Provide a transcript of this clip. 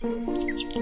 Música